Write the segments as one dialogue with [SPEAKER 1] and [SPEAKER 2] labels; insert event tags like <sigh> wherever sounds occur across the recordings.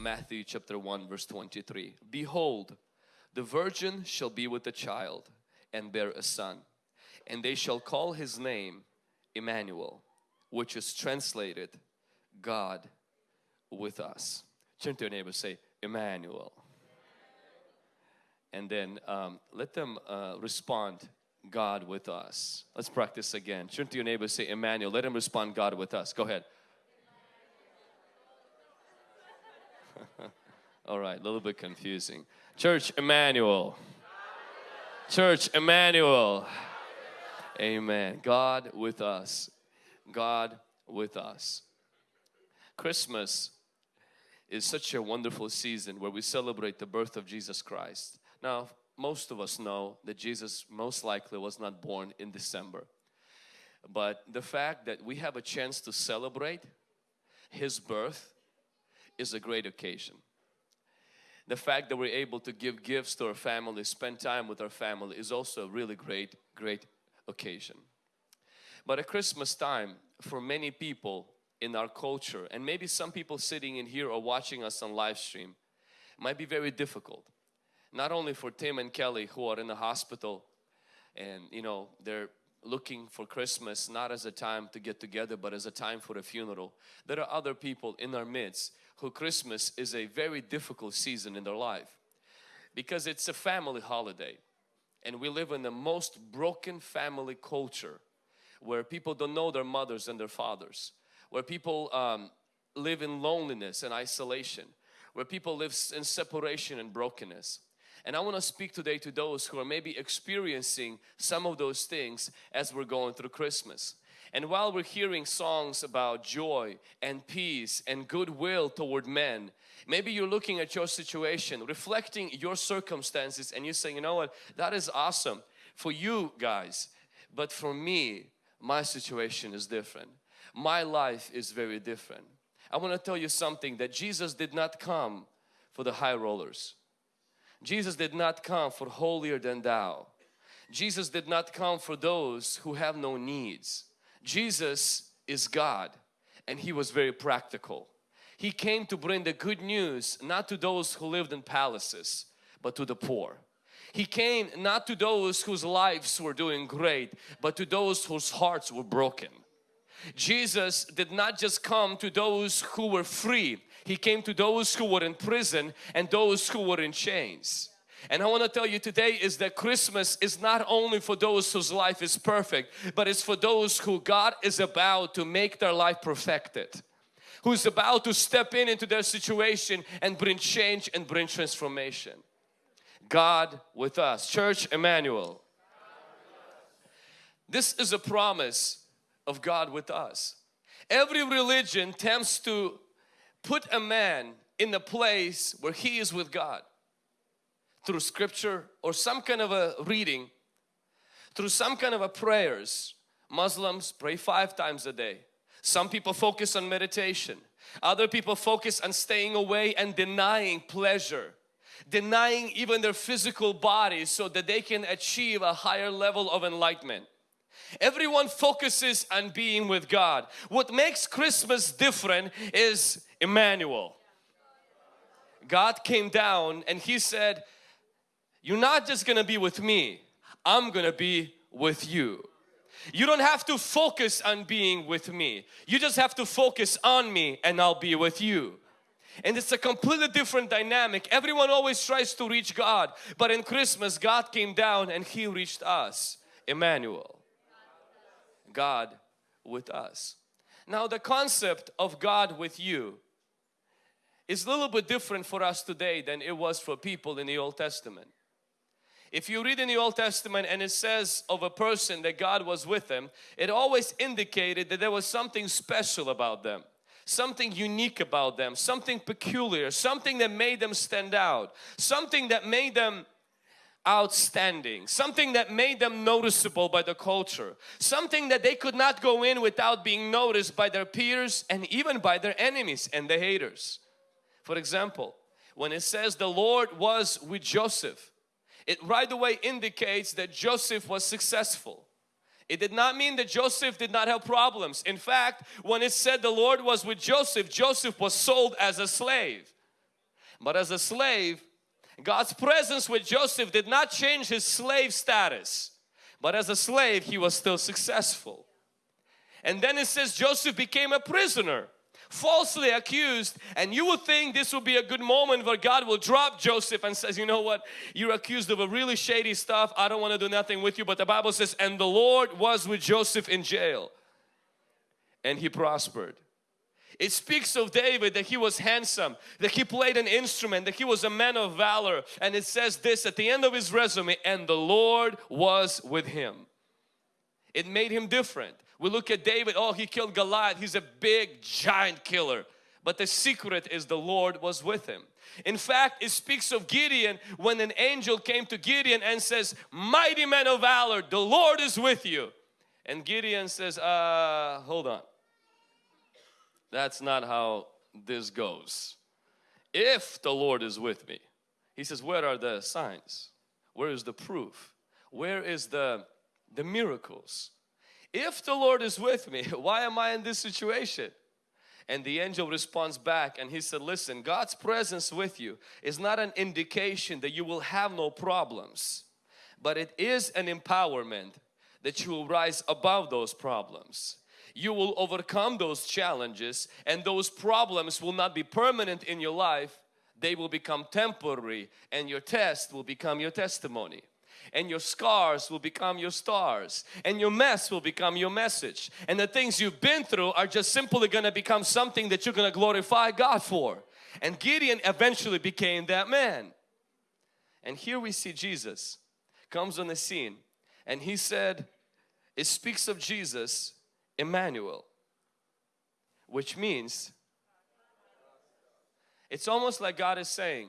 [SPEAKER 1] Matthew chapter 1 verse 23. Behold, the virgin shall be with a child and bear a son and they shall call his name Emmanuel which is translated God with us. Turn to your neighbor say Emmanuel. And then um, let them uh, respond God with us. Let's practice again. Turn to your neighbor say Emmanuel. Let him respond God with us. Go ahead. <laughs> All right, a little bit confusing. Church Emmanuel. Church Emmanuel. Amen. God with us. God with us. Christmas is such a wonderful season where we celebrate the birth of Jesus Christ. Now, most of us know that Jesus most likely was not born in December. But the fact that we have a chance to celebrate His birth is a great occasion. The fact that we're able to give gifts to our family, spend time with our family is also a really great, great occasion. But at Christmas time, for many people in our culture, and maybe some people sitting in here or watching us on live stream, might be very difficult. Not only for Tim and Kelly who are in the hospital and you know they're looking for Christmas not as a time to get together but as a time for a funeral. There are other people in our midst who Christmas is a very difficult season in their life because it's a family holiday and we live in the most broken family culture where people don't know their mothers and their fathers where people um, live in loneliness and isolation where people live in separation and brokenness and I want to speak today to those who are maybe experiencing some of those things as we're going through Christmas. And while we're hearing songs about joy and peace and goodwill toward men, maybe you're looking at your situation, reflecting your circumstances and you're saying, you know what, that is awesome for you guys. But for me, my situation is different. My life is very different. I want to tell you something that Jesus did not come for the high rollers. Jesus did not come for holier than thou. Jesus did not come for those who have no needs. Jesus is God and He was very practical. He came to bring the good news not to those who lived in palaces but to the poor. He came not to those whose lives were doing great but to those whose hearts were broken. Jesus did not just come to those who were free he came to those who were in prison and those who were in chains. And I want to tell you today is that Christmas is not only for those whose life is perfect, but it's for those who God is about to make their life perfected. Who's about to step in into their situation and bring change and bring transformation. God with us. Church Emmanuel. This is a promise of God with us. Every religion tends to put a man in the place where he is with God through scripture or some kind of a reading through some kind of a prayers. Muslims pray five times a day. Some people focus on meditation. Other people focus on staying away and denying pleasure denying even their physical bodies so that they can achieve a higher level of enlightenment Everyone focuses on being with God. What makes Christmas different is Emmanuel. God came down and He said, you're not just gonna be with me, I'm gonna be with you. You don't have to focus on being with me. You just have to focus on me and I'll be with you. And it's a completely different dynamic. Everyone always tries to reach God. But in Christmas, God came down and He reached us. Emmanuel. God with us. Now the concept of God with you is a little bit different for us today than it was for people in the Old Testament. If you read in the Old Testament and it says of a person that God was with them, it always indicated that there was something special about them something unique about them, something peculiar, something that made them stand out, something that made them outstanding, something that made them noticeable by the culture, something that they could not go in without being noticed by their peers and even by their enemies and the haters. For example, when it says the Lord was with Joseph, it right away indicates that Joseph was successful. It did not mean that Joseph did not have problems. In fact, when it said the Lord was with Joseph, Joseph was sold as a slave. But as a slave, God's presence with Joseph did not change his slave status. But as a slave, he was still successful. And then it says Joseph became a prisoner falsely accused and you would think this would be a good moment where God will drop Joseph and says you know what you're accused of a really shady stuff I don't want to do nothing with you but the Bible says and the Lord was with Joseph in jail and he prospered it speaks of David that he was handsome, that he played an instrument, that he was a man of valor. And it says this at the end of his resume, and the Lord was with him. It made him different. We look at David, oh he killed Goliath, he's a big giant killer. But the secret is the Lord was with him. In fact, it speaks of Gideon when an angel came to Gideon and says, Mighty man of valor, the Lord is with you. And Gideon says, uh, hold on. That's not how this goes. If the Lord is with me, he says, where are the signs? Where is the proof? Where is the, the miracles? if the Lord is with me, <laughs> why am I in this situation? And the angel responds back and he said, listen, God's presence with you is not an indication that you will have no problems, but it is an empowerment that you will rise above those problems. You will overcome those challenges and those problems will not be permanent in your life. They will become temporary and your test will become your testimony. And your scars will become your stars. And your mess will become your message. And the things you've been through are just simply going to become something that you're going to glorify God for. And Gideon eventually became that man. And here we see Jesus comes on the scene and he said it speaks of Jesus Emmanuel which means it's almost like God is saying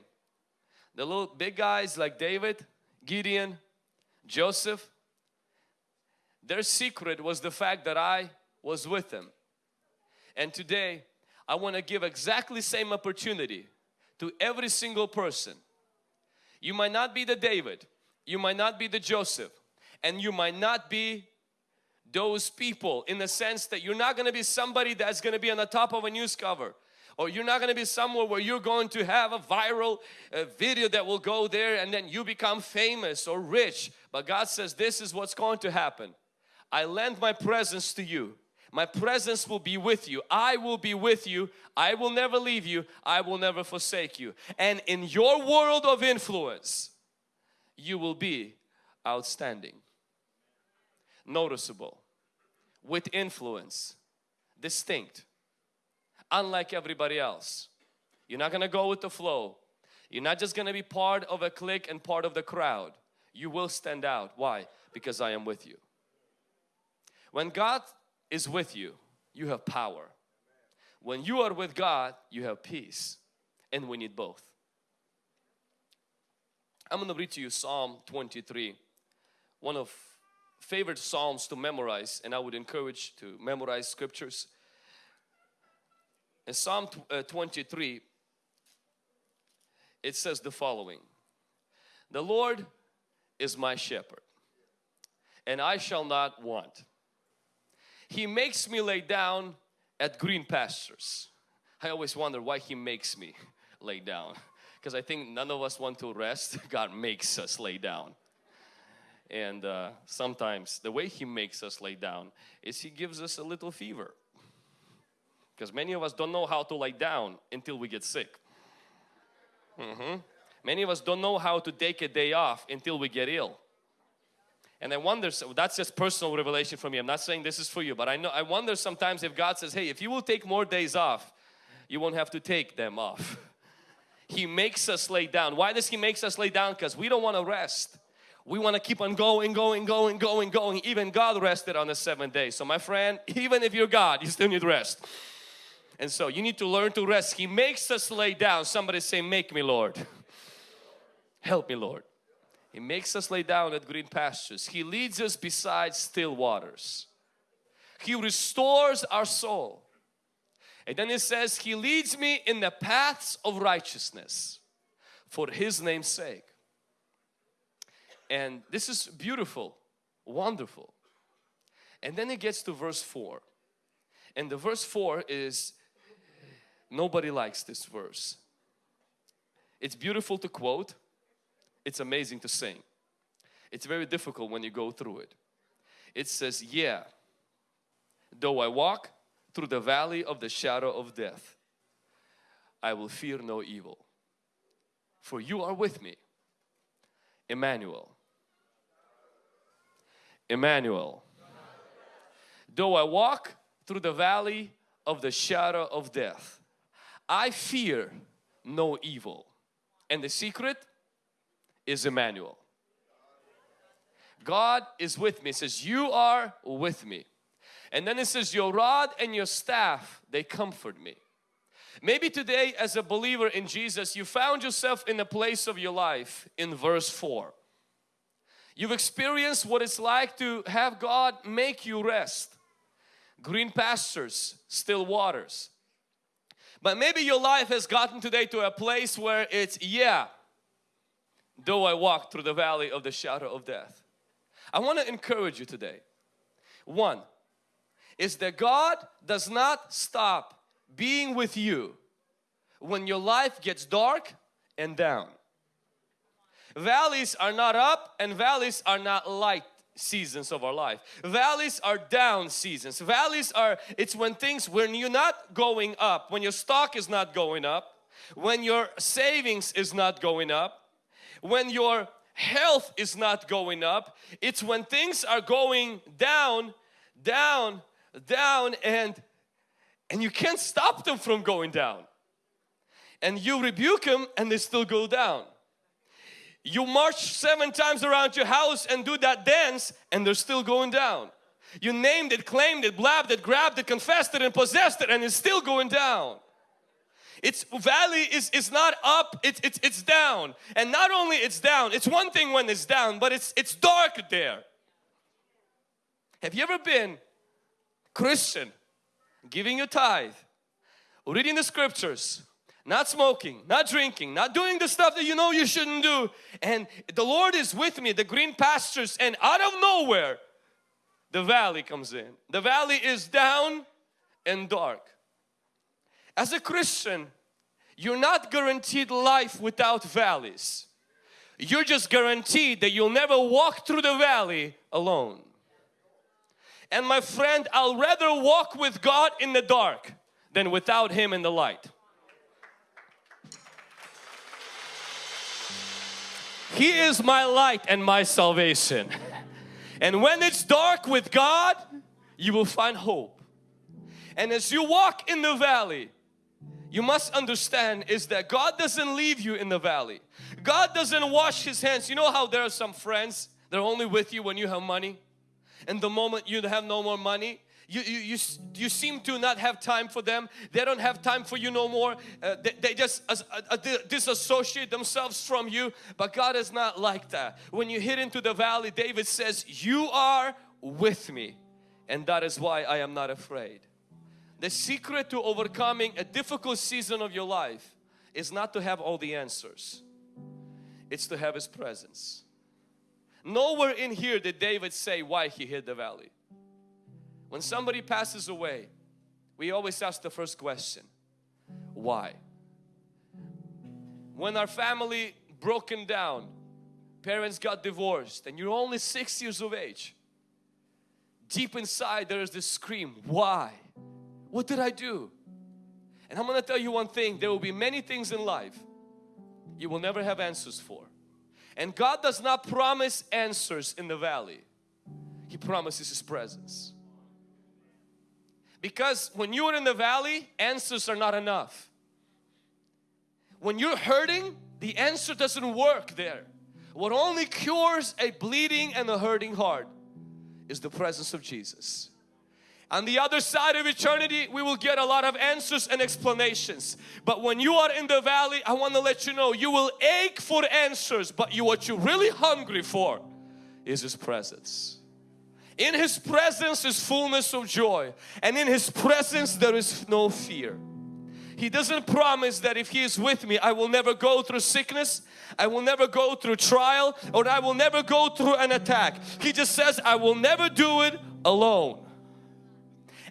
[SPEAKER 1] the little big guys like David Gideon Joseph, their secret was the fact that I was with them. And today I want to give exactly same opportunity to every single person. You might not be the David, you might not be the Joseph, and you might not be those people in the sense that you're not going to be somebody that's going to be on the top of a news cover or you're not going to be somewhere where you're going to have a viral uh, video that will go there and then you become famous or rich. But God says this is what's going to happen. I lend my presence to you. My presence will be with you. I will be with you. I will never leave you. I will never forsake you. And in your world of influence, you will be outstanding, noticeable, with influence, distinct unlike everybody else. You're not going to go with the flow. You're not just going to be part of a clique and part of the crowd. You will stand out. Why? Because I am with you. When God is with you, you have power. When you are with God, you have peace. And we need both. I'm going to read to you Psalm 23. One of favorite psalms to memorize and I would encourage to memorize scriptures in Psalm uh, 23, it says the following The Lord is my shepherd, and I shall not want. He makes me lay down at green pastures. I always wonder why He makes me <laughs> lay down because I think none of us want to rest. <laughs> God makes us lay down. And uh, sometimes the way He makes us lay down is He gives us a little fever because many of us don't know how to lie down until we get sick. Mm -hmm. Many of us don't know how to take a day off until we get ill. And I wonder, so that's just personal revelation for me. I'm not saying this is for you, but I know I wonder sometimes if God says, hey, if you will take more days off, you won't have to take them off. <laughs> he makes us lay down. Why does He makes us lay down? Because we don't want to rest. We want to keep on going, going, going, going, going. Even God rested on the seventh day. So my friend, <laughs> even if you're God, you still need rest. And so you need to learn to rest. He makes us lay down. Somebody say, make me Lord. Help me Lord. He makes us lay down at green pastures. He leads us beside still waters. He restores our soul. And then it says, He leads me in the paths of righteousness for His name's sake. And this is beautiful, wonderful. And then it gets to verse 4. And the verse 4 is Nobody likes this verse. It's beautiful to quote, it's amazing to sing. It's very difficult when you go through it. It says, Yeah, though I walk through the valley of the shadow of death, I will fear no evil, for you are with me. Emmanuel. Emmanuel. Though I walk through the valley of the shadow of death, I fear no evil. And the secret is Emmanuel. God is with me. It says, you are with me. And then it says, your rod and your staff, they comfort me. Maybe today as a believer in Jesus, you found yourself in a place of your life in verse 4. You've experienced what it's like to have God make you rest. Green pastures, still waters. But maybe your life has gotten today to a place where it's, yeah, though I walk through the valley of the shadow of death. I want to encourage you today. One is that God does not stop being with you when your life gets dark and down. Valleys are not up and valleys are not light seasons of our life. Valleys are down seasons. Valleys are, it's when things, when you're not going up, when your stock is not going up, when your savings is not going up, when your health is not going up. It's when things are going down, down, down and and you can't stop them from going down. And you rebuke them and they still go down. You march seven times around your house and do that dance and they're still going down. You named it, claimed it, blabbed it, grabbed it, confessed it and possessed it and it's still going down. Its valley is, is not up, it's, it's, it's down. And not only it's down, it's one thing when it's down, but it's, it's dark there. Have you ever been Christian, giving your tithe, reading the scriptures, not smoking, not drinking, not doing the stuff that you know you shouldn't do and the Lord is with me, the green pastures and out of nowhere the valley comes in. The valley is down and dark. As a Christian, you're not guaranteed life without valleys. You're just guaranteed that you'll never walk through the valley alone. And my friend, I'll rather walk with God in the dark than without Him in the light. He is my light and my salvation. And when it's dark with God, you will find hope. And as you walk in the valley, you must understand is that God doesn't leave you in the valley. God doesn't wash His hands. You know how there are some friends, they're only with you when you have money. And the moment you have no more money, you, you, you, you seem to not have time for them. They don't have time for you no more. Uh, they, they, just uh, uh, disassociate themselves from you. But God is not like that. When you hit into the valley, David says, you are with me. And that is why I am not afraid. The secret to overcoming a difficult season of your life is not to have all the answers. It's to have His presence. Nowhere in here did David say why he hid the valley. When somebody passes away, we always ask the first question, why? When our family broken down, parents got divorced and you're only six years of age, deep inside there is this scream, why? What did I do? And I'm going to tell you one thing, there will be many things in life you will never have answers for. And God does not promise answers in the valley. He promises His presence. Because when you are in the valley, answers are not enough. When you're hurting, the answer doesn't work there. What only cures a bleeding and a hurting heart is the presence of Jesus. On the other side of eternity, we will get a lot of answers and explanations. But when you are in the valley, I want to let you know, you will ache for answers, but you what you're really hungry for is His presence. In His presence is fullness of joy and in His presence there is no fear. He doesn't promise that if He is with me, I will never go through sickness, I will never go through trial, or I will never go through an attack. He just says, I will never do it alone.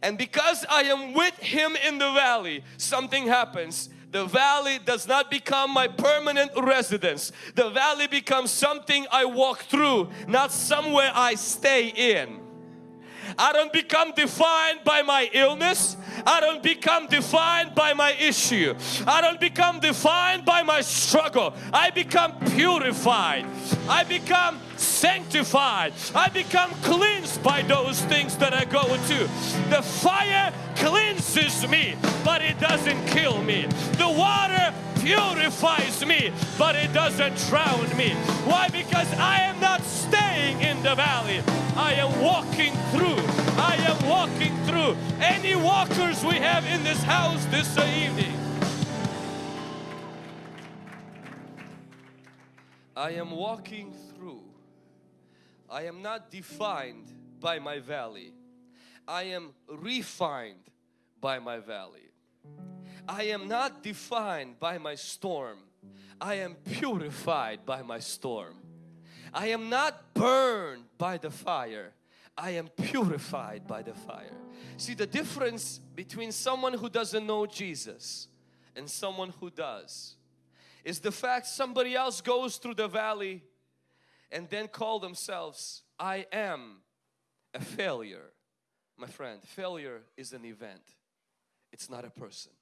[SPEAKER 1] And because I am with Him in the valley, something happens. The valley does not become my permanent residence. The valley becomes something I walk through, not somewhere I stay in. I don't become defined by my illness. I don't become defined by my issue. I don't become defined by my struggle. I become purified. I become sanctified. I become cleansed by those things that I go to. The fire cleanses me, but it doesn't kill me. The water purifies me, but it doesn't drown me. Why? Because I am not staying in the valley. I am walking through. I am walking through. Any walkers we have in this house this evening? I am walking through. I am not defined by my valley. I am refined by my valley. I am not defined by my storm. I am purified by my storm. I am not burned by the fire. I am purified by the fire. See the difference between someone who doesn't know Jesus and someone who does is the fact somebody else goes through the valley and then call themselves I am a failure. My friend, failure is an event. It's not a person.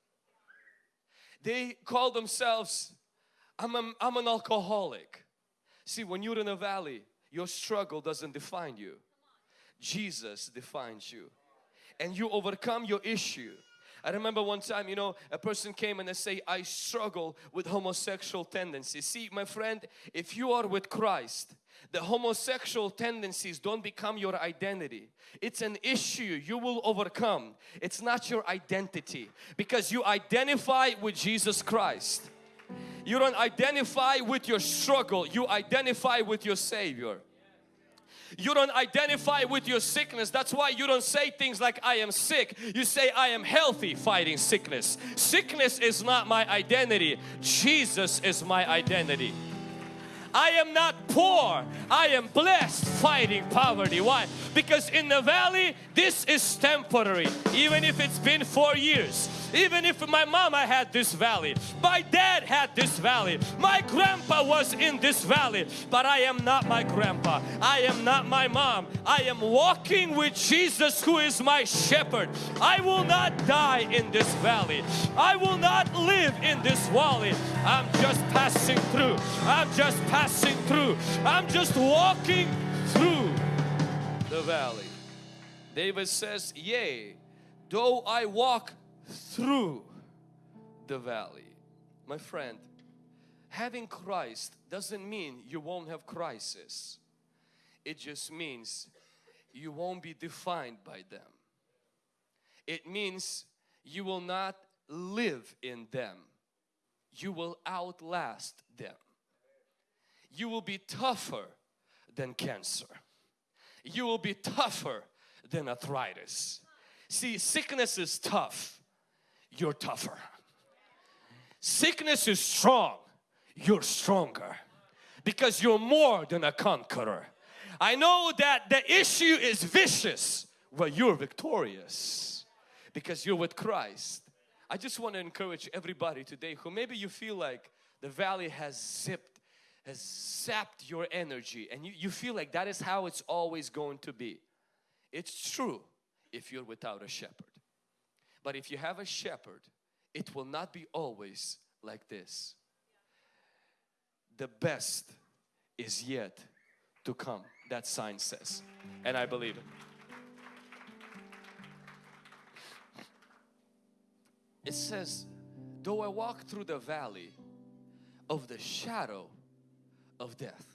[SPEAKER 1] They call themselves I'm, a, I'm an alcoholic. See, when you're in a valley, your struggle doesn't define you. Jesus defines you. And you overcome your issue. I remember one time, you know, a person came and they say, I struggle with homosexual tendencies. See, my friend, if you are with Christ, the homosexual tendencies don't become your identity. It's an issue you will overcome. It's not your identity because you identify with Jesus Christ. You don't identify with your struggle, you identify with your Savior. You don't identify with your sickness. That's why you don't say things like I am sick. You say I am healthy fighting sickness. Sickness is not my identity. Jesus is my identity. I am not poor. I am blessed fighting poverty. Why? Because in the valley, this is temporary. Even if it's been four years. Even if my mama had this valley, my dad had this valley, my grandpa was in this valley, but I am not my grandpa. I am not my mom. I am walking with Jesus who is my shepherd. I will not die in this valley. I will not live in this valley. I'm just passing through. I'm just passing through. I'm just walking through the valley. David says, Yea, though I walk through the valley. My friend, having Christ doesn't mean you won't have crisis. It just means you won't be defined by them. It means you will not live in them. You will outlast them. You will be tougher than cancer. You will be tougher than arthritis. See, sickness is tough you're tougher. Sickness is strong, you're stronger because you're more than a conqueror. I know that the issue is vicious, but you're victorious because you're with Christ. I just want to encourage everybody today who maybe you feel like the valley has zipped, has zapped your energy and you, you feel like that is how it's always going to be. It's true if you're without a shepherd. But if you have a shepherd, it will not be always like this. The best is yet to come, that sign says. And I believe it. It says, though I walk through the valley of the shadow of death.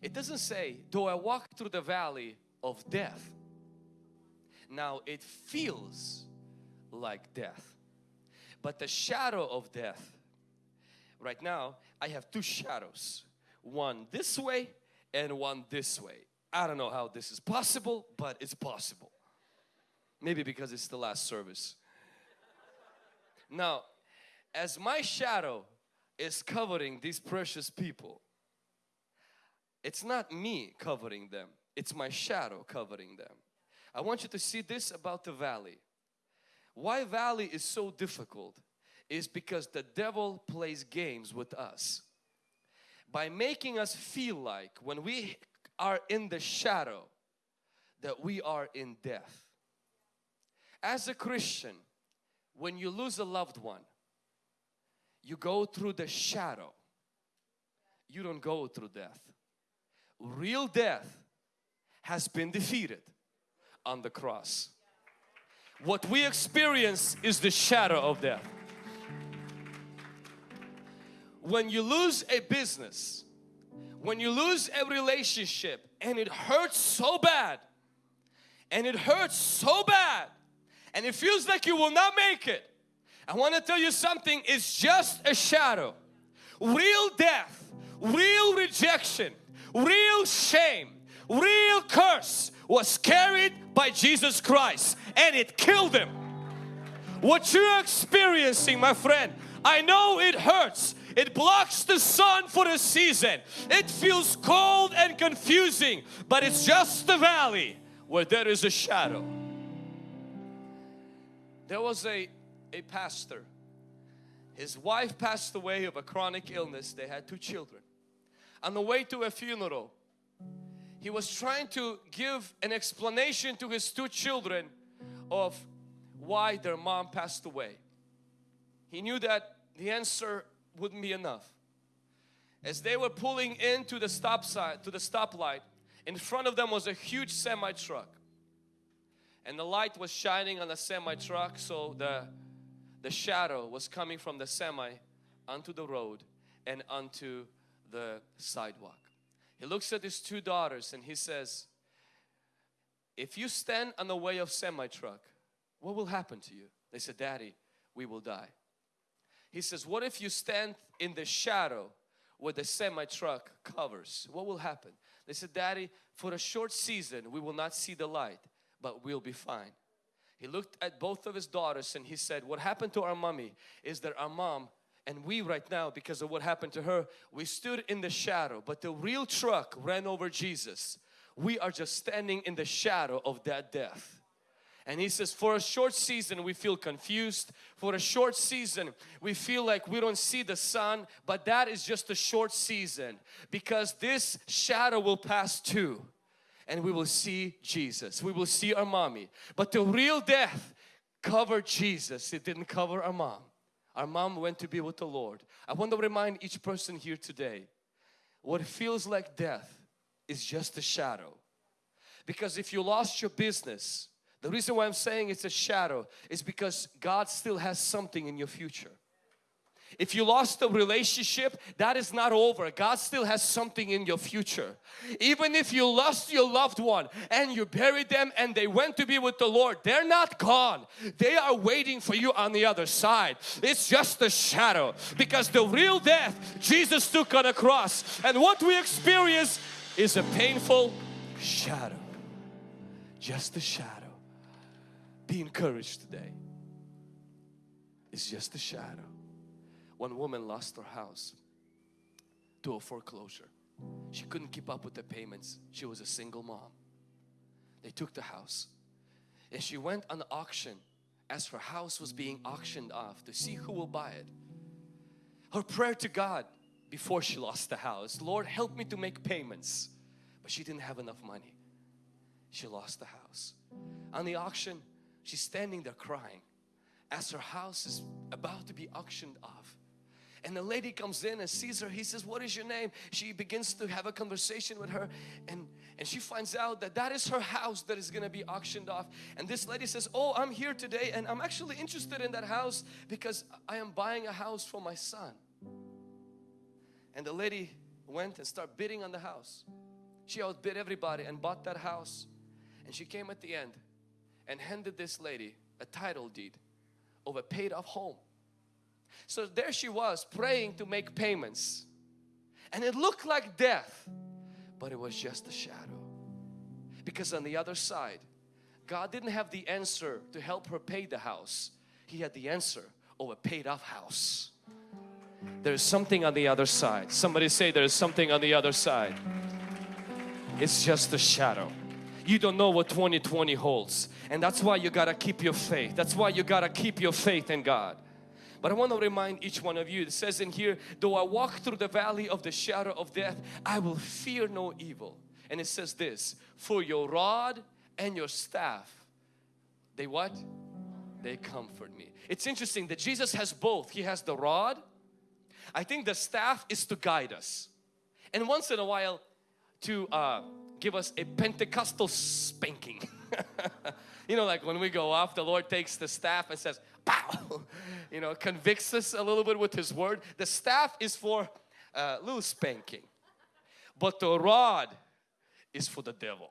[SPEAKER 1] It doesn't say, though I walk through the valley of death. Now it feels like death. But the shadow of death, right now I have two shadows. One this way and one this way. I don't know how this is possible, but it's possible. Maybe because it's the last service. Now, as my shadow is covering these precious people, it's not me covering them, it's my shadow covering them. I want you to see this about the valley. Why valley is so difficult is because the devil plays games with us by making us feel like when we are in the shadow that we are in death. As a Christian, when you lose a loved one, you go through the shadow. You don't go through death. Real death has been defeated on the cross. What we experience is the shadow of death. When you lose a business, when you lose a relationship and it hurts so bad and it hurts so bad and it feels like you will not make it. I want to tell you something, it's just a shadow. Real death, real rejection, real shame, real curse was carried by Jesus Christ and it killed him. What you're experiencing, my friend, I know it hurts. It blocks the sun for a season. It feels cold and confusing, but it's just the valley where there is a shadow. There was a, a pastor. His wife passed away of a chronic illness. They had two children. On the way to a funeral, he was trying to give an explanation to his two children of why their mom passed away. He knew that the answer wouldn't be enough. As they were pulling into the stop sign, to the stoplight, in front of them was a huge semi truck and the light was shining on the semi truck so the the shadow was coming from the semi onto the road and onto the sidewalk. He looks at his two daughters and he says if you stand on the way of semi truck what will happen to you? They said daddy we will die. He says what if you stand in the shadow where the semi truck covers? What will happen? They said daddy for a short season we will not see the light but we'll be fine. He looked at both of his daughters and he said, what happened to our mommy is that our mom and we right now because of what happened to her, we stood in the shadow but the real truck ran over Jesus. We are just standing in the shadow of that death. And he says, for a short season we feel confused. For a short season we feel like we don't see the sun. But that is just a short season because this shadow will pass too and we will see Jesus. We will see our mommy. But the real death covered Jesus. It didn't cover our mom. Our mom went to be with the Lord. I want to remind each person here today what feels like death is just a shadow. Because if you lost your business, the reason why I'm saying it's a shadow is because God still has something in your future. If you lost a relationship, that is not over. God still has something in your future. Even if you lost your loved one and you buried them and they went to be with the Lord, they're not gone. They are waiting for you on the other side. It's just a shadow because the real death Jesus took on a cross and what we experience is a painful shadow. Just a shadow. Be encouraged today. It's just a shadow one woman lost her house to a foreclosure. She couldn't keep up with the payments. She was a single mom. They took the house and she went on the auction as her house was being auctioned off to see who will buy it. Her prayer to God before she lost the house, Lord help me to make payments. But she didn't have enough money. She lost the house. On the auction, she's standing there crying as her house is about to be auctioned off and the lady comes in and sees her. He says what is your name? She begins to have a conversation with her. And and she finds out that that is her house that is going to be auctioned off. And this lady says oh I'm here today and I'm actually interested in that house because I am buying a house for my son. And the lady went and started bidding on the house. She outbid everybody and bought that house. And she came at the end and handed this lady a title deed of a paid off home so there she was praying to make payments. And it looked like death but it was just a shadow. Because on the other side God didn't have the answer to help her pay the house. He had the answer of a paid off house. There's something on the other side. Somebody say there's something on the other side. It's just a shadow. You don't know what 2020 holds. And that's why you gotta keep your faith. That's why you gotta keep your faith in God But I want to remind each one of you, it says in here, though I walk through the valley of the shadow of death, I will fear no evil. And it says this, for your rod and your staff, they what? They comfort me. It's interesting that Jesus has both. He has the rod. I think the staff is to guide us. And once in a while to uh, give us a Pentecostal spanking. <laughs> you know like when we go off the Lord takes the staff and says pow! <laughs> You know convicts us a little bit with his word. The staff is for a uh, little spanking but the rod is for the devil.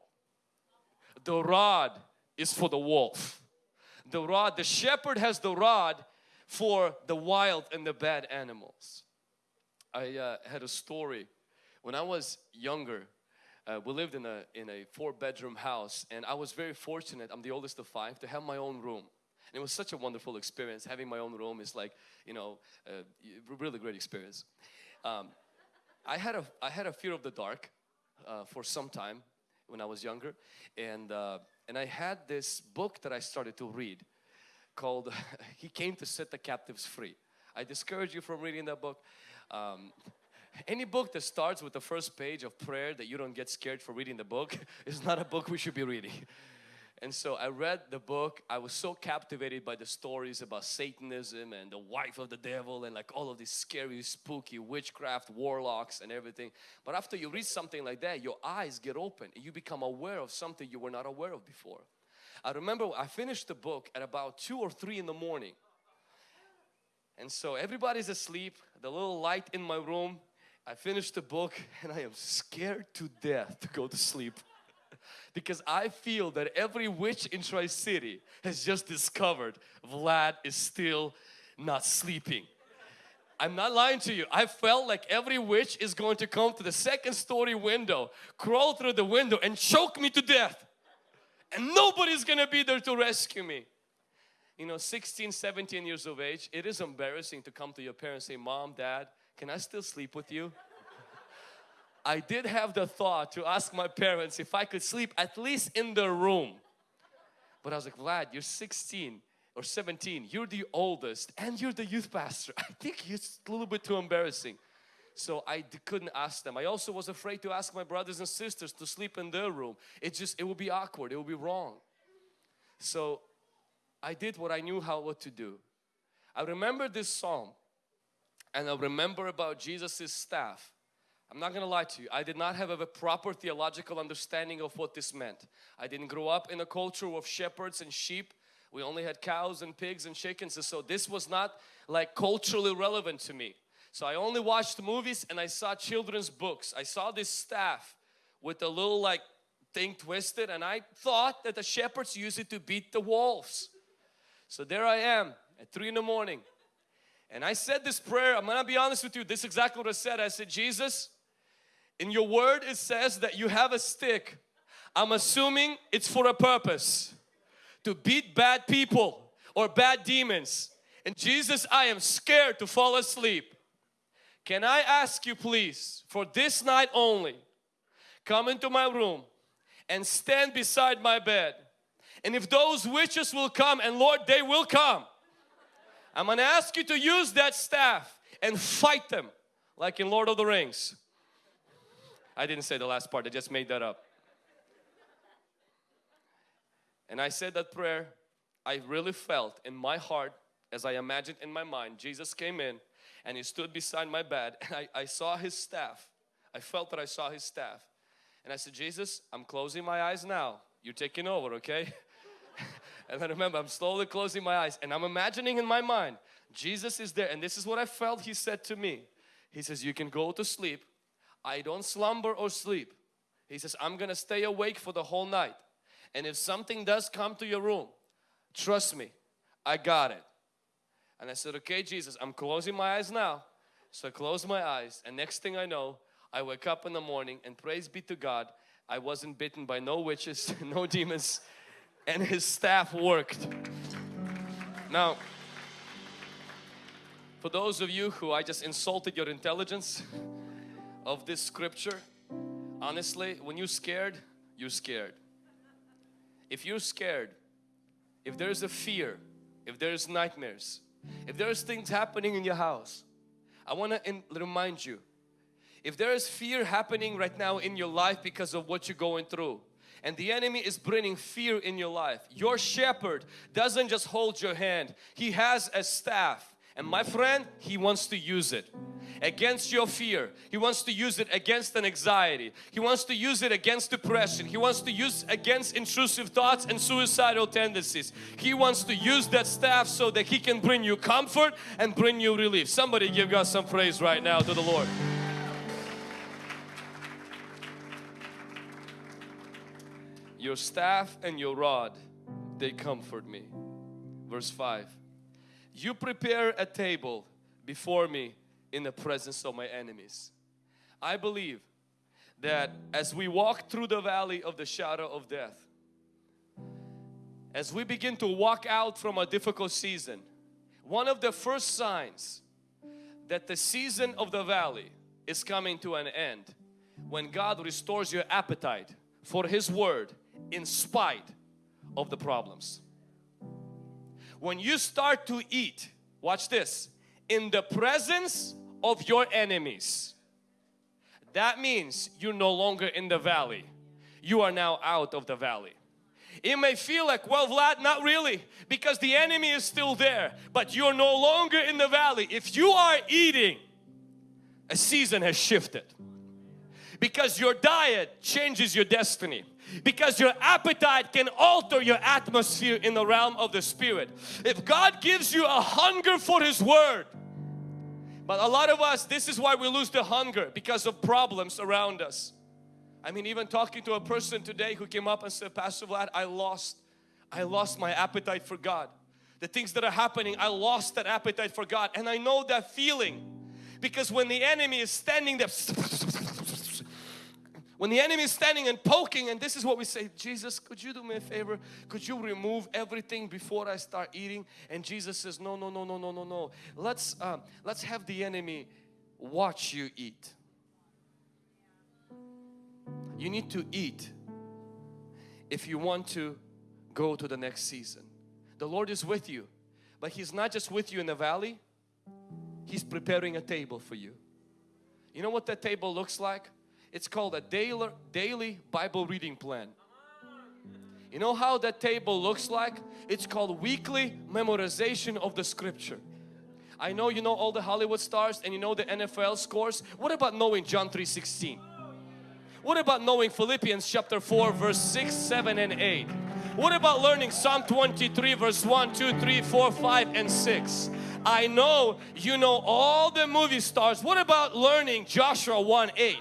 [SPEAKER 1] The rod is for the wolf. The rod the shepherd has the rod for the wild and the bad animals. I uh, had a story. When I was younger uh, we lived in a in a four bedroom house and I was very fortunate. I'm the oldest of five to have my own room and it was such a wonderful experience. Having my own room is like you know a really great experience. Um, I had a I had a fear of the dark uh, for some time when I was younger. And uh, and I had this book that I started to read called <laughs> He Came to Set the Captives Free. I discourage you from reading that book. Um, any book that starts with the first page of prayer that you don't get scared for reading the book <laughs> is not a book we should be reading. And so I read the book. I was so captivated by the stories about Satanism and the wife of the devil and like all of these scary, spooky witchcraft, warlocks and everything. But after you read something like that, your eyes get open and you become aware of something you were not aware of before. I remember I finished the book at about 2 or 3 in the morning. And so everybody's asleep, the little light in my room I finished the book and I am scared to death to go to sleep because I feel that every witch in Tri-City has just discovered Vlad is still not sleeping. I'm not lying to you. I felt like every witch is going to come to the second story window, crawl through the window and choke me to death. And nobody's gonna be there to rescue me. You know, 16, 17 years of age, it is embarrassing to come to your parents and say, Mom, Dad, can I still sleep with you? I did have the thought to ask my parents if I could sleep at least in the room. But I was like, Vlad, you're 16 or 17, you're the oldest and you're the youth pastor. <laughs> I think it's a little bit too embarrassing. So I couldn't ask them. I also was afraid to ask my brothers and sisters to sleep in their room. It just, it would be awkward, it would be wrong. So I did what I knew how what to do. I remember this psalm and I remember about Jesus' staff. I'm not gonna lie to you, I did not have a proper theological understanding of what this meant. I didn't grow up in a culture of shepherds and sheep. We only had cows and pigs and chickens and so this was not like culturally relevant to me. So I only watched movies and I saw children's books. I saw this staff with a little like thing twisted and I thought that the shepherds used it to beat the wolves. So there I am at 3 in the morning and I said this prayer, I'm gonna be honest with you, this is exactly what I said. I said, Jesus, in your word it says that you have a stick. I'm assuming it's for a purpose. To beat bad people or bad demons. And Jesus, I am scared to fall asleep. Can I ask you please, for this night only, come into my room and stand beside my bed. And if those witches will come, and Lord, they will come I'm to ask you to use that staff and fight them like in Lord of the Rings. I didn't say the last part, I just made that up. And I said that prayer, I really felt in my heart as I imagined in my mind, Jesus came in and he stood beside my bed and I, I saw his staff. I felt that I saw his staff. And I said, Jesus, I'm closing my eyes now. You're taking over, okay? <laughs> And I remember I'm slowly closing my eyes and I'm imagining in my mind, Jesus is there and this is what I felt He said to me. He says, you can go to sleep. I don't slumber or sleep. He says, I'm gonna stay awake for the whole night. And if something does come to your room, trust me, I got it. And I said, okay Jesus, I'm closing my eyes now. So I close my eyes and next thing I know, I wake up in the morning and praise be to God, I wasn't bitten by no witches, <laughs> no demons, and his staff worked. Now, for those of you who I just insulted your intelligence of this scripture, honestly, when you're scared, you're scared. If you're scared, if there's a fear, if there's nightmares, if there's things happening in your house, I want to remind you, if there is fear happening right now in your life because of what you're going through, and the enemy is bringing fear in your life, your shepherd doesn't just hold your hand, he has a staff and my friend, He wants to use it against your fear. He wants to use it against an anxiety. He wants to use it against depression. He wants to use against intrusive thoughts and suicidal tendencies. He wants to use that staff so that He can bring you comfort and bring you relief. Somebody give God some praise right now to the Lord. Your staff and your rod, they comfort me. Verse 5 you prepare a table before me in the presence of my enemies. I believe that as we walk through the valley of the shadow of death, as we begin to walk out from a difficult season, one of the first signs that the season of the valley is coming to an end when God restores your appetite for His Word in spite of the problems when you start to eat, watch this, in the presence of your enemies, that means you're no longer in the valley. You are now out of the valley. It may feel like, well Vlad, not really because the enemy is still there but you're no longer in the valley. If you are eating, a season has shifted because your diet changes your destiny because your appetite can alter your atmosphere in the realm of the spirit. If God gives you a hunger for His Word, but a lot of us, this is why we lose the hunger because of problems around us. I mean, even talking to a person today who came up and said, Pastor Vlad, I lost, I lost my appetite for God. The things that are happening, I lost that appetite for God. And I know that feeling because when the enemy is standing there <laughs> when the enemy is standing and poking and this is what we say, Jesus, could you do me a favor? Could you remove everything before I start eating? And Jesus says, no, no, no, no, no, no, no. Let's, uh, let's have the enemy watch you eat. You need to eat if you want to go to the next season. The Lord is with you, but He's not just with you in the valley, He's preparing a table for you. You know what that table looks like? It's called a daily, daily Bible reading plan. You know how that table looks like? It's called weekly memorization of the scripture. I know you know all the Hollywood stars and you know the NFL scores. What about knowing John 3.16? What about knowing Philippians chapter 4 verse 6, 7 and 8? What about learning Psalm 23 verse 1, 2, 3, 4, 5 and 6? I know you know all the movie stars. What about learning Joshua 1, 8?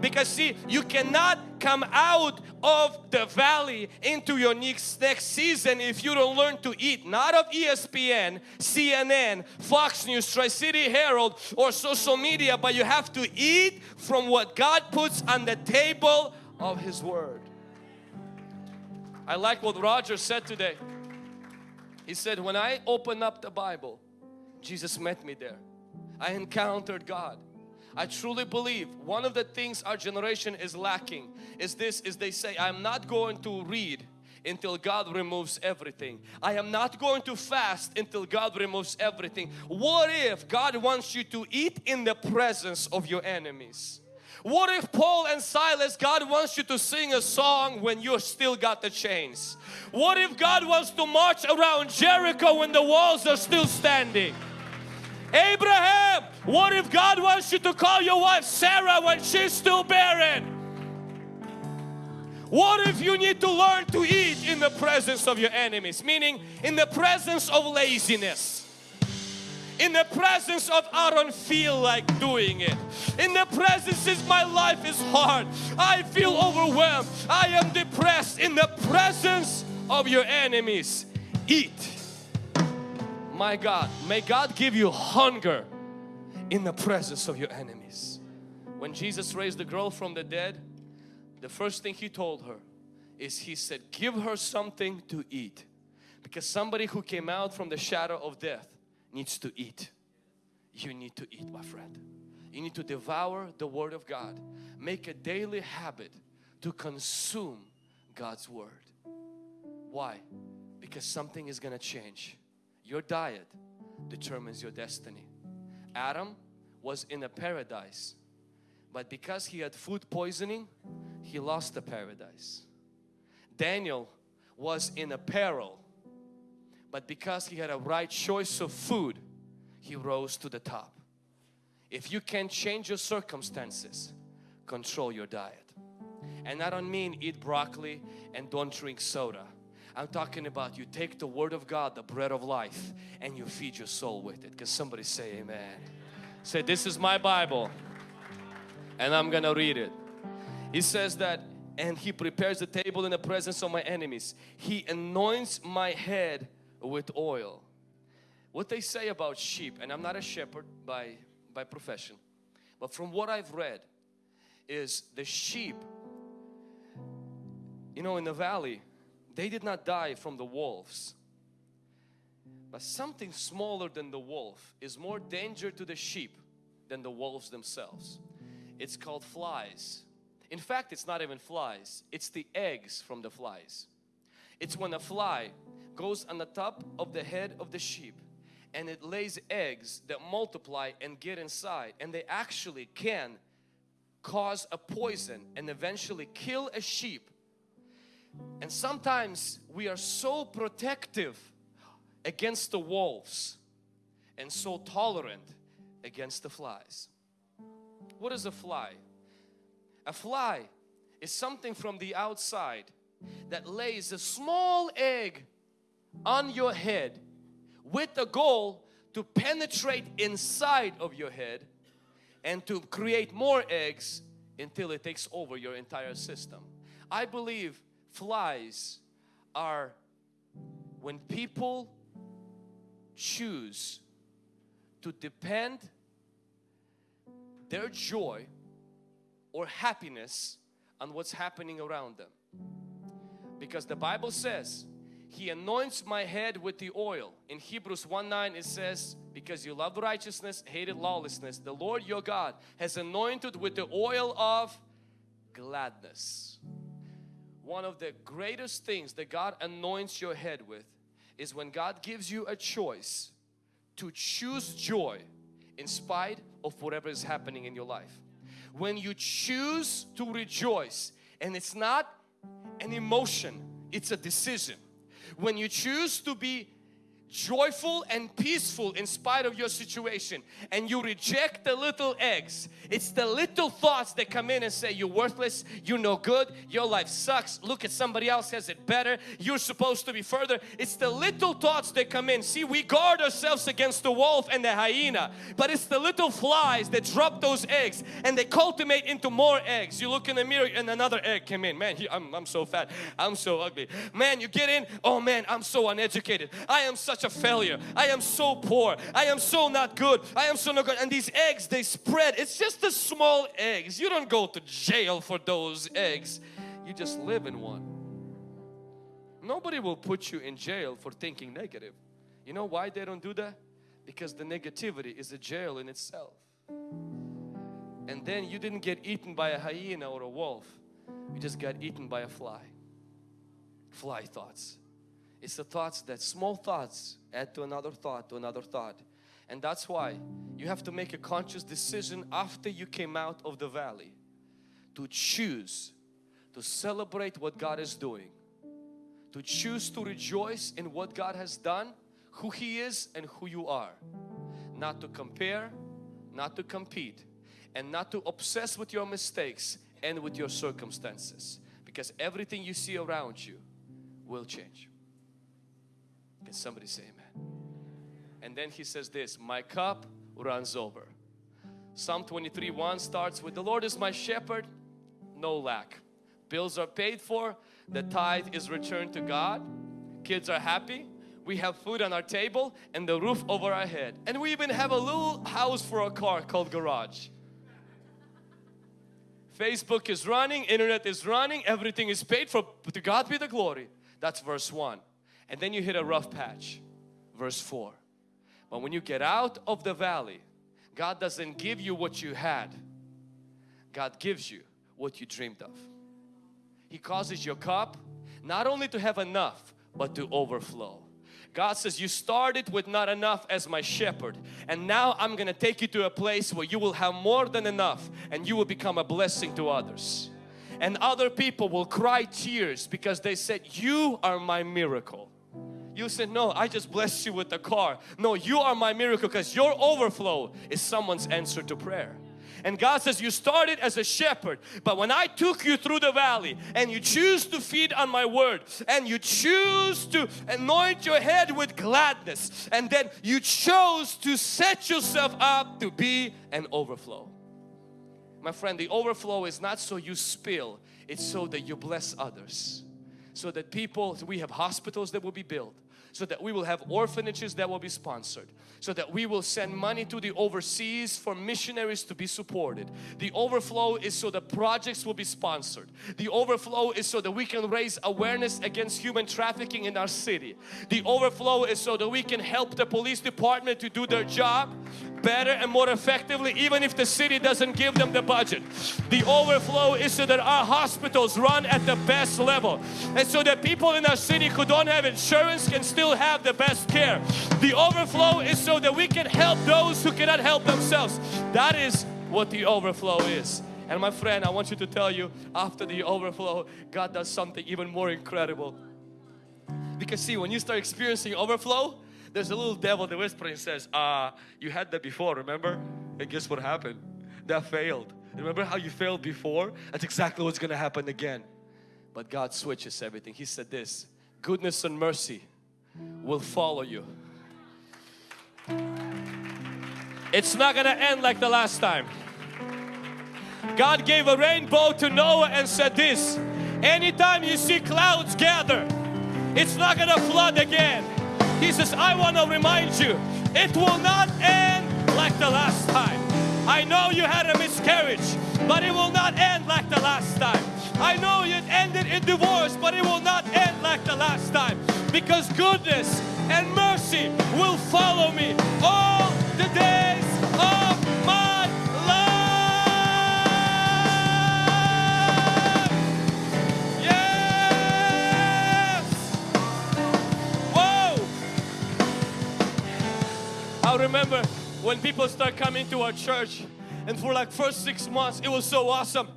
[SPEAKER 1] Because see you cannot come out of the valley into your next, next season if you don't learn to eat not of ESPN, CNN, Fox News, Tri-City Herald or social media but you have to eat from what God puts on the table of His Word. I like what Roger said today. He said when I opened up the Bible Jesus met me there. I encountered God. I truly believe one of the things our generation is lacking is this is they say I'm not going to read until God removes everything. I am not going to fast until God removes everything. What if God wants you to eat in the presence of your enemies? What if Paul and Silas, God wants you to sing a song when you still got the chains? What if God wants to march around Jericho when the walls are still standing? Abraham, what if God wants you to call your wife Sarah when she's still barren? What if you need to learn to eat in the presence of your enemies? Meaning in the presence of laziness. In the presence of I don't feel like doing it. In the presence is my life is hard. I feel overwhelmed. I am depressed. In the presence of your enemies, eat my God, may God give you hunger in the presence of your enemies. When Jesus raised the girl from the dead, the first thing He told her is He said, give her something to eat. Because somebody who came out from the shadow of death needs to eat. You need to eat my friend. You need to devour the Word of God. Make a daily habit to consume God's Word. Why? Because something is going to change your diet determines your destiny. Adam was in a paradise but because he had food poisoning he lost the paradise. Daniel was in a peril but because he had a right choice of food he rose to the top. If you can change your circumstances control your diet. And I don't mean eat broccoli and don't drink soda. I'm talking about you take the Word of God, the bread of life, and you feed your soul with it. Can somebody say amen? Say, this is my Bible and I'm gonna read it. He says that, and He prepares the table in the presence of my enemies. He anoints my head with oil. What they say about sheep, and I'm not a shepherd by, by profession, but from what I've read is the sheep, you know in the valley, they did not die from the wolves. But something smaller than the wolf is more danger to the sheep than the wolves themselves. It's called flies. In fact, it's not even flies. It's the eggs from the flies. It's when a fly goes on the top of the head of the sheep and it lays eggs that multiply and get inside and they actually can cause a poison and eventually kill a sheep and sometimes we are so protective against the wolves and so tolerant against the flies. What is a fly? A fly is something from the outside that lays a small egg on your head with the goal to penetrate inside of your head and to create more eggs until it takes over your entire system. I believe flies are when people choose to depend their joy or happiness on what's happening around them. Because the Bible says, He anoints my head with the oil. In Hebrews 1 9 it says, Because you loved righteousness, hated lawlessness, the Lord your God has anointed with the oil of gladness. One of the greatest things that God anoints your head with is when God gives you a choice to choose joy in spite of whatever is happening in your life. When you choose to rejoice and it's not an emotion, it's a decision. When you choose to be joyful and peaceful in spite of your situation and you reject the little eggs. It's the little thoughts that come in and say you're worthless you're no good your life sucks look at somebody else has it better you're supposed to be further. It's the little thoughts that come in. See we guard ourselves against the wolf and the hyena but it's the little flies that drop those eggs and they cultivate into more eggs. You look in the mirror and another egg came in. Man I'm, I'm so fat. I'm so ugly. Man you get in. Oh man I'm so uneducated. I am such such a failure. I am so poor. I am so not good. I am so not good. And these eggs, they spread. It's just the small eggs. You don't go to jail for those eggs. You just live in one. Nobody will put you in jail for thinking negative. You know why they don't do that? Because the negativity is a jail in itself. And then you didn't get eaten by a hyena or a wolf. You just got eaten by a fly. Fly thoughts. It's the thoughts that small thoughts add to another thought to another thought. And that's why you have to make a conscious decision after you came out of the valley to choose to celebrate what God is doing, to choose to rejoice in what God has done, who He is and who you are. Not to compare, not to compete, and not to obsess with your mistakes and with your circumstances because everything you see around you will change. Can somebody say amen? And then he says this, my cup runs over. Psalm 23 1 starts with the Lord is my shepherd, no lack. Bills are paid for, the tithe is returned to God, kids are happy, we have food on our table and the roof over our head. And we even have a little house for a car called garage. Facebook is running, internet is running, everything is paid for. To God be the glory. That's verse 1 and then you hit a rough patch. Verse 4. But when you get out of the valley, God doesn't give you what you had. God gives you what you dreamed of. He causes your cup not only to have enough but to overflow. God says, You started with not enough as my shepherd, and now I'm gonna take you to a place where you will have more than enough and you will become a blessing to others. And other people will cry tears because they said, You are my miracle. You said, No, I just blessed you with the car. No, you are my miracle because your overflow is someone's answer to prayer. And God says, you started as a shepherd, but when I took you through the valley and you choose to feed on my word and you choose to anoint your head with gladness and then you chose to set yourself up to be an overflow. My friend, the overflow is not so you spill, it's so that you bless others. So that people, we have hospitals that will be built so that we will have orphanages that will be sponsored so that we will send money to the overseas for missionaries to be supported. The overflow is so the projects will be sponsored. The overflow is so that we can raise awareness against human trafficking in our city. The overflow is so that we can help the police department to do their job better and more effectively even if the city doesn't give them the budget. The overflow is so that our hospitals run at the best level and so that people in our city who don't have insurance can still have the best care. The overflow is so that we can help those who cannot help themselves. That is what the overflow is. And my friend, I want you to tell you after the overflow, God does something even more incredible. Because see, when you start experiencing overflow, there's a little devil that whispering says, uh, you had that before, remember? And guess what happened? That failed. Remember how you failed before? That's exactly what's going to happen again. But God switches everything. He said this, goodness and mercy will follow you. It's not going to end like the last time. God gave a rainbow to Noah and said this, anytime you see clouds gather, it's not going to flood again. He says, I want to remind you, it will not end like the last time. I know you had a miscarriage, but it will not end like the last time. I know it ended in divorce, but it will not end like the last time. Because goodness and mercy will follow me all the days of my life. Yes! Whoa! I remember when people start coming to our church and for like first six months it was so awesome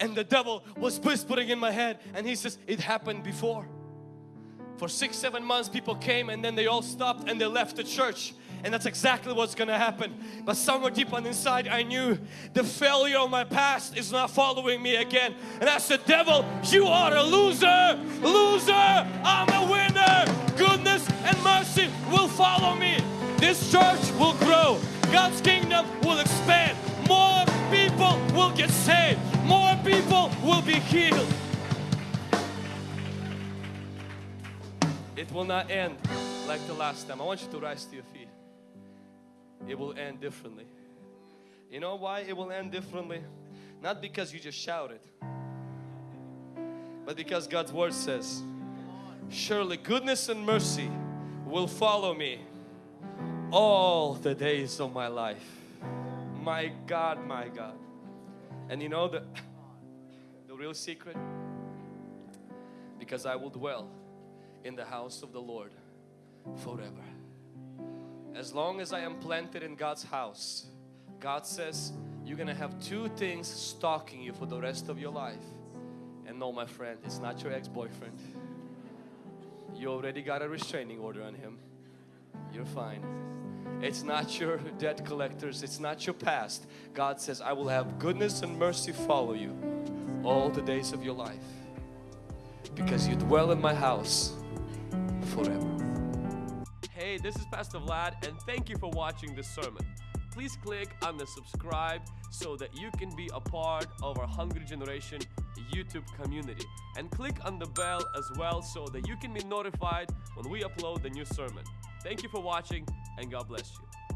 [SPEAKER 1] and the devil was whispering in my head and he says it happened before for six seven months people came and then they all stopped and they left the church. And that's exactly what's gonna happen. But somewhere deep on inside I knew the failure of my past is not following me again. And I said devil you are a loser. Loser. I'm a winner. Goodness and mercy will follow me. This church will grow. God's kingdom will expand. More people will get saved. More people will be healed it will not end like the last time. I want you to rise to your feet. It will end differently. You know why it will end differently? Not because you just shouted but because God's word says surely goodness and mercy will follow me all the days of my life. My God my God. And you know the the real secret? Because I will dwell in the house of the Lord forever. As long as I am planted in God's house God says you're gonna have two things stalking you for the rest of your life. And no my friend it's not your ex-boyfriend. You already got a restraining order on him. You're fine. It's not your debt collectors. It's not your past. God says I will have goodness and mercy follow you all the days of your life because you dwell in my house forever hey this is Pastor Vlad and thank you for watching this sermon please click on the subscribe so that you can be a part of our Hungry Generation YouTube community and click on the bell as well so that you can be notified when we upload the new sermon. Thank you for watching and God bless you.